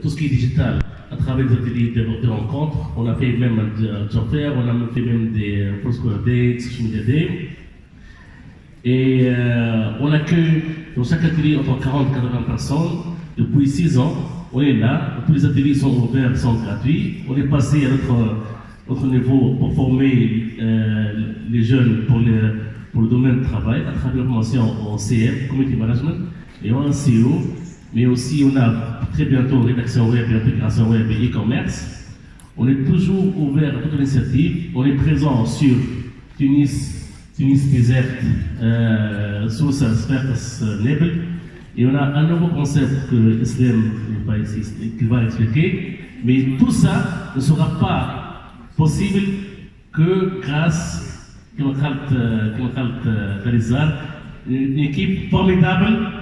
tout ce qui est digital à travers des ateliers de, rencontres. On a fait même un fair, on a fait même des Foursquare Dates, social media day. Et euh, on accueille dans chaque atelier entre 40 et 80 personnes. Depuis 6 ans, on est là. Tous les ateliers sont ouverts, sont gratuits. On est passé à notre, notre niveau pour former euh, les jeunes pour le, pour le domaine du travail à travers la formation en CM, Community Management, et en CEO. Mais aussi, on a très bientôt rédaction web et intégration web et e-commerce. On est toujours ouvert à toute initiative. On est présent sur Tunis, Tunis Desert, euh, sous Spertas Nebel. Et on a un nouveau concept que Islam va expliquer. Mais tout ça ne sera pas possible que grâce à une équipe formidable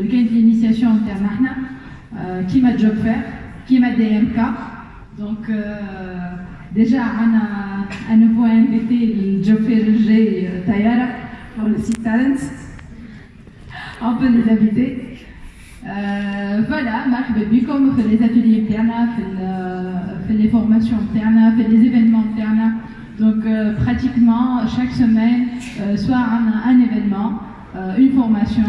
واللي كانت الانيسياسيون تاعنا احنا كيما جوب فير كيما دي ام كا دونك ديجا عندنا ان نوفو انفيتي الجوب فير الجاي طياره pour le site Talents. On peut les inviter. Euh, voilà, مرحبا بكم في les ateliers بتاعنا في في les formations بتاعنا في les événements بتاعنا donc euh, pratiquement chaque semaine euh, soit un, un événement euh, une formation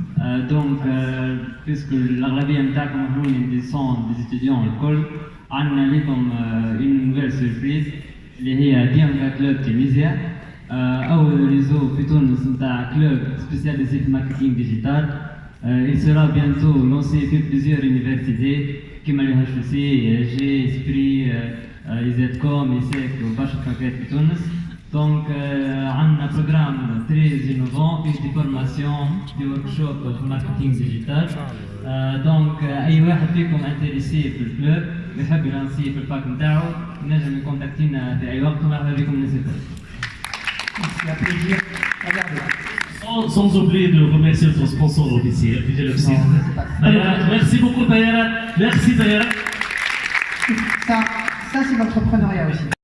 دونك بيسكو الاغلبيه نتاعكم هوني دي سون دي ستوديون الكل عندنا لكم اون نوفيل سوربريز اللي هي ديانكا كلوب تونيزيا اول ريزو في تونس نتاع كلوب سبيسياليزي في الماركتينغ ديجيتال il sera bientôt lancé في plusieurs universités كيما اللي HEC, جي اسبري ايزيتكوم ايسيك وبرشا حاجات في تونس دونك عندنا بروجرام تري انوفون في دي فورماسيون دي ورك شوب في الماركتينغ ديجيتال دونك اي واحد فيكم انتريسي في الكلوب ويحب يلانسي في الباك نتاعو ينجم يكونتاكتينا في اي وقت ومرحبا بكم الناس Sans, sans oublier de remercier notre sponsor officiel, DJ Luxi. Merci beaucoup Tayara. Merci Tayara. Ça, ça c'est l'entrepreneuriat aussi.